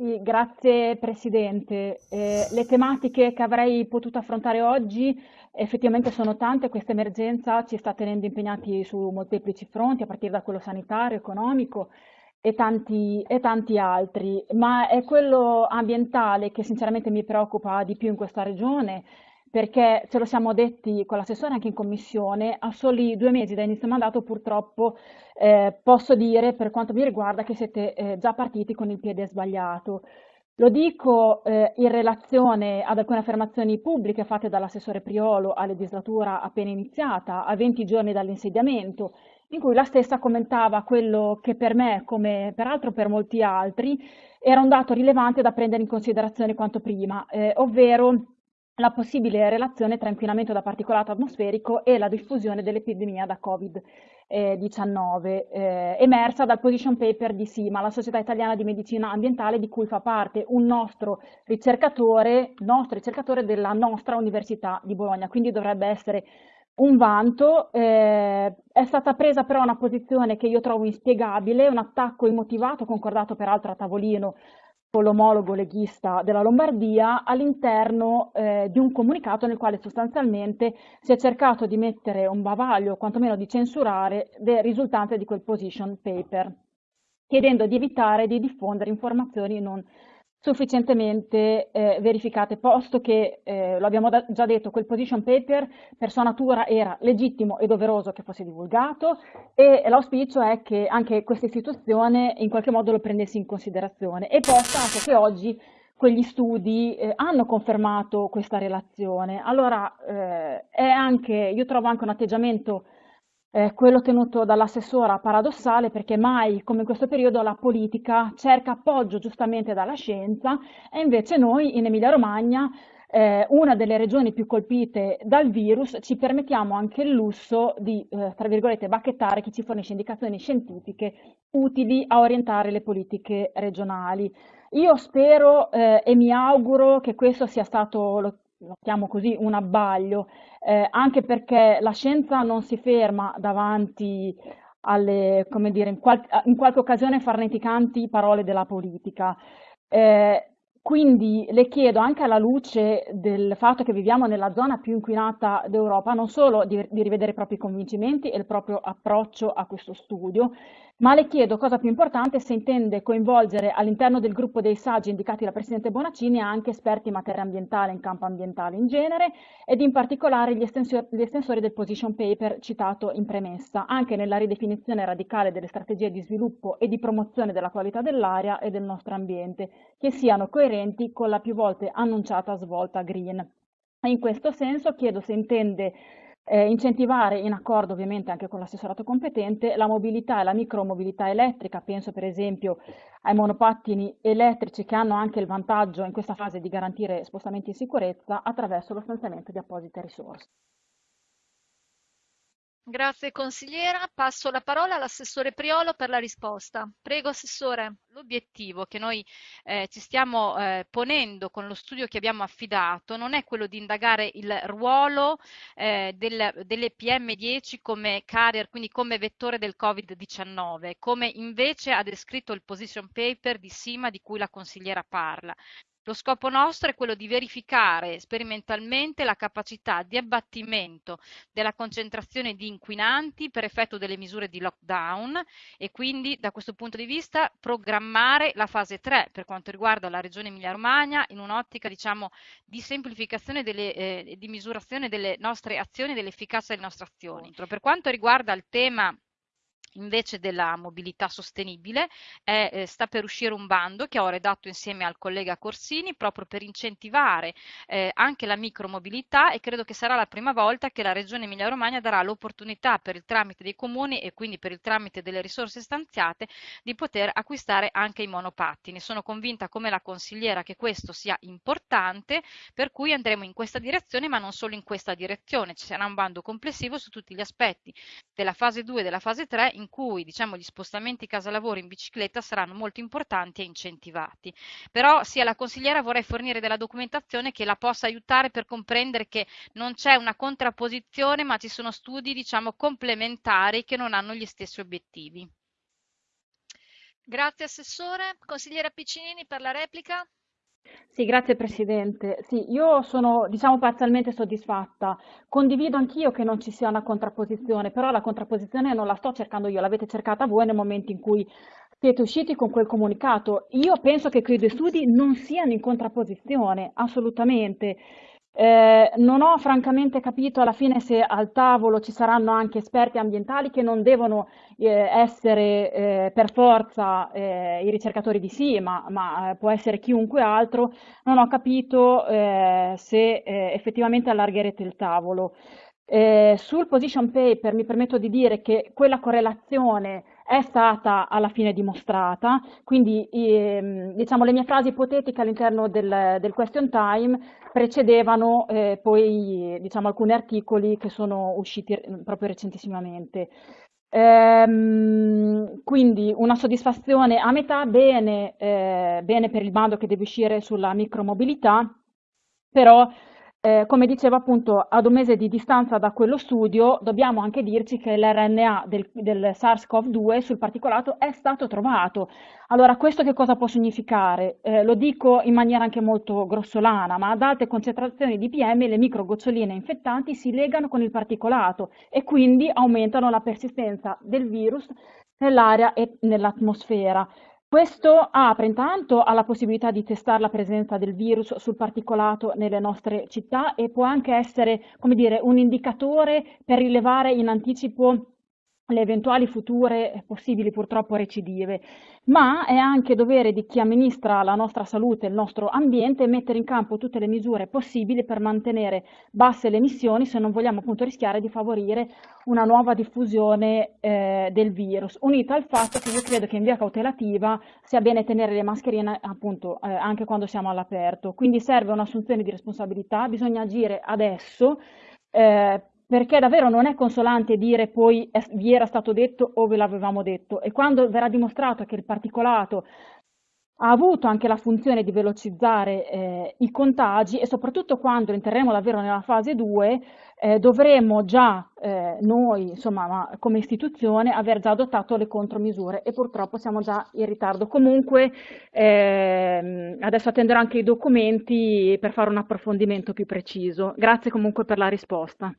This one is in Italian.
Sì, grazie Presidente. Eh, le tematiche che avrei potuto affrontare oggi effettivamente sono tante, questa emergenza ci sta tenendo impegnati su molteplici fronti, a partire da quello sanitario, economico e tanti, e tanti altri, ma è quello ambientale che sinceramente mi preoccupa di più in questa regione, perché ce lo siamo detti con l'assessore anche in commissione, a soli due mesi da inizio mandato purtroppo eh, posso dire per quanto mi riguarda che siete eh, già partiti con il piede sbagliato. Lo dico eh, in relazione ad alcune affermazioni pubbliche fatte dall'assessore Priolo a legislatura appena iniziata, a 20 giorni dall'insediamento, in cui la stessa commentava quello che per me, come peraltro per molti altri, era un dato rilevante da prendere in considerazione quanto prima, eh, ovvero la possibile relazione tra inquinamento da particolato atmosferico e la diffusione dell'epidemia da Covid-19, eh, emersa dal position paper di SIMA, la Società Italiana di Medicina Ambientale, di cui fa parte un nostro ricercatore, nostro ricercatore della nostra Università di Bologna, quindi dovrebbe essere un vanto. Eh, è stata presa però una posizione che io trovo inspiegabile, un attacco immotivato, concordato peraltro a tavolino con l'omologo leghista della Lombardia all'interno eh, di un comunicato nel quale sostanzialmente si è cercato di mettere un bavaglio, o quantomeno di censurare, le risultanze di quel position paper, chiedendo di evitare di diffondere informazioni non sufficientemente eh, verificate, posto che, eh, lo abbiamo già detto, quel position paper per sua natura era legittimo e doveroso che fosse divulgato e l'auspicio è che anche questa istituzione in qualche modo lo prendesse in considerazione e posta anche che oggi quegli studi eh, hanno confermato questa relazione. Allora, eh, è anche, io trovo anche un atteggiamento eh, quello tenuto dall'assessora paradossale perché mai come in questo periodo la politica cerca appoggio giustamente dalla scienza e invece noi in Emilia Romagna, eh, una delle regioni più colpite dal virus, ci permettiamo anche il lusso di, eh, tra virgolette, bacchettare chi ci fornisce indicazioni scientifiche utili a orientare le politiche regionali. Io spero eh, e mi auguro che questo sia stato, lo, lo chiamo così, un abbaglio eh, anche perché la scienza non si ferma davanti alle, come dire, in, qual in qualche occasione farneticanti parole della politica. Eh, quindi le chiedo anche alla luce del fatto che viviamo nella zona più inquinata d'Europa non solo di, di, rivedere i propri convincimenti e il proprio approccio a questo studio, ma le chiedo, cosa più importante, se intende coinvolgere all'interno del gruppo dei saggi indicati dal Presidente Bonaccini anche esperti in materia ambientale, in campo ambientale in genere, ed in particolare gli, estensori, gli estensori del position paper citato in premessa, anche nella ridefinizione radicale delle strategie di sviluppo e di promozione della qualità dell'aria e del nostro ambiente, che siano coerenti con la più volte annunciata svolta green. In questo senso chiedo se intende eh, incentivare, in accordo ovviamente anche con l'assessorato competente, la mobilità e la micromobilità elettrica, penso per esempio ai monopattini elettrici che hanno anche il vantaggio in questa fase di garantire spostamenti in sicurezza attraverso lo stanziamento di apposite risorse. Grazie consigliera. Passo la parola all'assessore Priolo per la risposta. Prego Assessore. L'obiettivo che noi eh, ci stiamo eh, ponendo con lo studio che abbiamo affidato non è quello di indagare il ruolo eh, del, delle PM10 come carrier, quindi come vettore del Covid-19, come invece ha descritto il position paper di Sima di cui la consigliera parla. Lo scopo nostro è quello di verificare sperimentalmente la capacità di abbattimento della concentrazione di inquinanti per effetto delle misure di lockdown e quindi da questo punto di vista programmare la fase 3 per quanto riguarda la regione Emilia-Romagna in un'ottica diciamo di semplificazione e eh, di misurazione delle nostre azioni e dell'efficacia delle nostre azioni. Per quanto riguarda il tema invece della mobilità sostenibile è, eh, sta per uscire un bando che ho redatto insieme al collega Corsini proprio per incentivare eh, anche la micromobilità e credo che sarà la prima volta che la Regione Emilia-Romagna darà l'opportunità per il tramite dei comuni e quindi per il tramite delle risorse stanziate di poter acquistare anche i monopattini. Sono convinta come la consigliera che questo sia importante per cui andremo in questa direzione ma non solo in questa direzione, ci sarà un bando complessivo su tutti gli aspetti della fase 2 e della fase 3 in cui diciamo, gli spostamenti casa-lavoro in bicicletta saranno molto importanti e incentivati. Però sia la consigliera vorrei fornire della documentazione che la possa aiutare per comprendere che non c'è una contrapposizione ma ci sono studi diciamo, complementari che non hanno gli stessi obiettivi. Grazie Assessore. Consigliera Piccinini per la replica. Sì, grazie Presidente. Sì, io sono, diciamo, parzialmente soddisfatta. Condivido anch'io che non ci sia una contrapposizione, però la contrapposizione non la sto cercando io, l'avete cercata voi nel momento in cui siete usciti con quel comunicato. Io penso che quei due studi non siano in contrapposizione, assolutamente. Eh, non ho francamente capito alla fine se al tavolo ci saranno anche esperti ambientali che non devono eh, essere eh, per forza eh, i ricercatori di sì, ma, ma, eh, può essere chiunque altro. Non ho capito eh, se effettivamente allargherete il tavolo. sul position paper mi permetto di dire che quella correlazione è stata alla fine dimostrata, quindi ehm, diciamo, le mie frasi ipotetiche all'interno del, del, question time precedevano eh, poi diciamo, alcuni articoli che sono usciti proprio recentissimamente. Ehm, quindi una soddisfazione a metà, bene, eh, bene per il bando che deve uscire sulla micromobilità, però eh, come dicevo appunto, ad un mese di distanza da quello studio, dobbiamo anche dirci che l'RNA del, del SARS-CoV-2 sul particolato è stato trovato. Allora, questo che cosa può significare? Eh, lo dico in maniera anche molto grossolana, ma ad alte concentrazioni di PM le microgoccioline infettanti si legano con il particolato e quindi aumentano la persistenza del virus nell'aria e nell'atmosfera. Questo apre intanto alla possibilità di testare la presenza del virus sul particolato nelle nostre città e può anche essere, come dire, un indicatore per rilevare in anticipo le eventuali future possibili purtroppo recidive, ma è anche dovere di chi amministra la nostra salute e il nostro ambiente mettere in campo tutte le misure possibili per mantenere basse le emissioni se non vogliamo appunto rischiare di favorire una nuova diffusione eh, del virus, unita al fatto che io credo che in via cautelativa sia bene tenere le mascherine appunto eh, anche quando siamo all'aperto, quindi serve un'assunzione di responsabilità, bisogna agire adesso eh, perché davvero non è consolante dire poi vi era stato detto o ve l'avevamo detto e quando verrà dimostrato che il particolato ha avuto anche la funzione di velocizzare eh, i contagi e soprattutto quando entreremo davvero nella fase 2 eh, dovremo già eh, noi, insomma, come istituzione, aver già adottato le contromisure e purtroppo siamo già in ritardo. Comunque ehm, adesso attenderò anche i documenti per fare un approfondimento più preciso. Grazie comunque per la risposta.